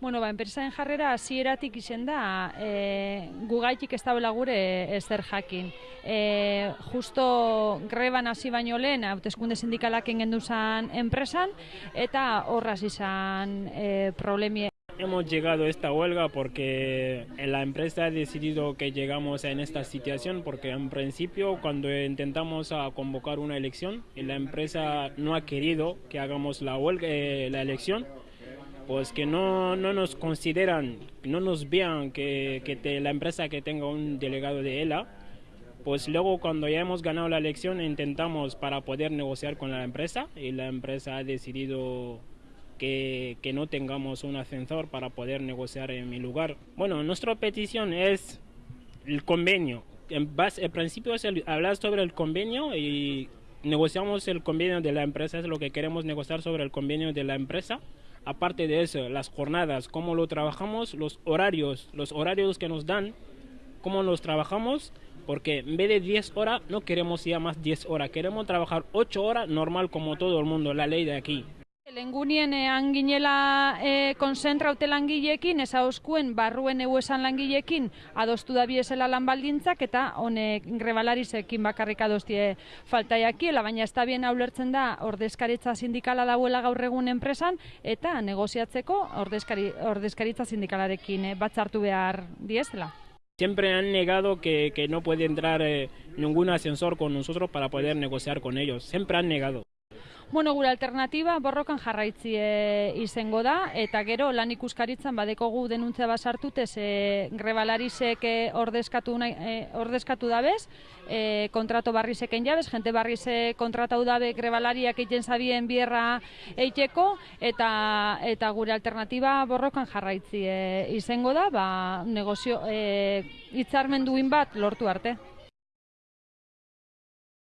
Bueno, ba, enpresaren jarrera hasieratik izen da, e, gugaitik ez daula gure ezer jakin. E, justo greban hasi baino lehen, hauteskunde sindikalak ingendu zan enpresan, eta horraz izan e, problemi Hemos llegado a esta huelga porque la empresa ha decidido que llegamos en esta situación porque en principio cuando intentamos a convocar una elección la empresa no ha querido que hagamos la huelga, eh, la elección, pues que no, no nos consideran, no nos vean que, que te- la empresa que tenga un delegado de ELA, pues luego cuando ya hemos ganado la elección intentamos para poder negociar con la empresa y la empresa ha decidido que, que no tengamos un ascensor para poder negociar en mi lugar. Bueno, nuestra petición es el convenio. En, base, en principio es el- hablar sobre el convenio y negociamos el convenio de la empresa, es lo que queremos negociar sobre el convenio de la empresa. Aparte de eso, las jornadas, cómo lo trabajamos, los horarios, los horarios que nos dan, cómo los trabajamos, porque en vez de 10 horas no queremos ya más 10 horas, queremos trabajar 8 horas normal como todo el mundo, la ley de aquí. Lengunien ean ginela e, konzentraute langileekin, ez hauskuen barruen esan langileekin adostu da biesela lan baldintzak eta honek grebalarizekin bakarrik adostie faltaiakiela, baina ez da bien ulertzen da ordezkaritza sindikala dauela gaur egun enpresan eta negoziatzeko ordezkari, ordezkaritza sindikalarekin eh, batzartu behar diezela. Siempre han negado que, que no puede entrar eh, ningún ascensor con nosotros para poder negociar con ellos. Siempre han negado. Bueno, gure alternatiba borrokan jarraitzi e, izango da, eta gero lan ikuskaritzan badekogu denuntzia basartute ze grebalarizek e, ordezkatu, nahi, e, ordezkatu dabez, e, kontrato barrizeken jabez, jente barrize kontratau dabe grebalariak egiten zabien bierra eiteko, eta, eta gure alternatiba borrokan jarraitzi e, izango da, ba, negozio, e, hitzarmen duin bat lortu arte.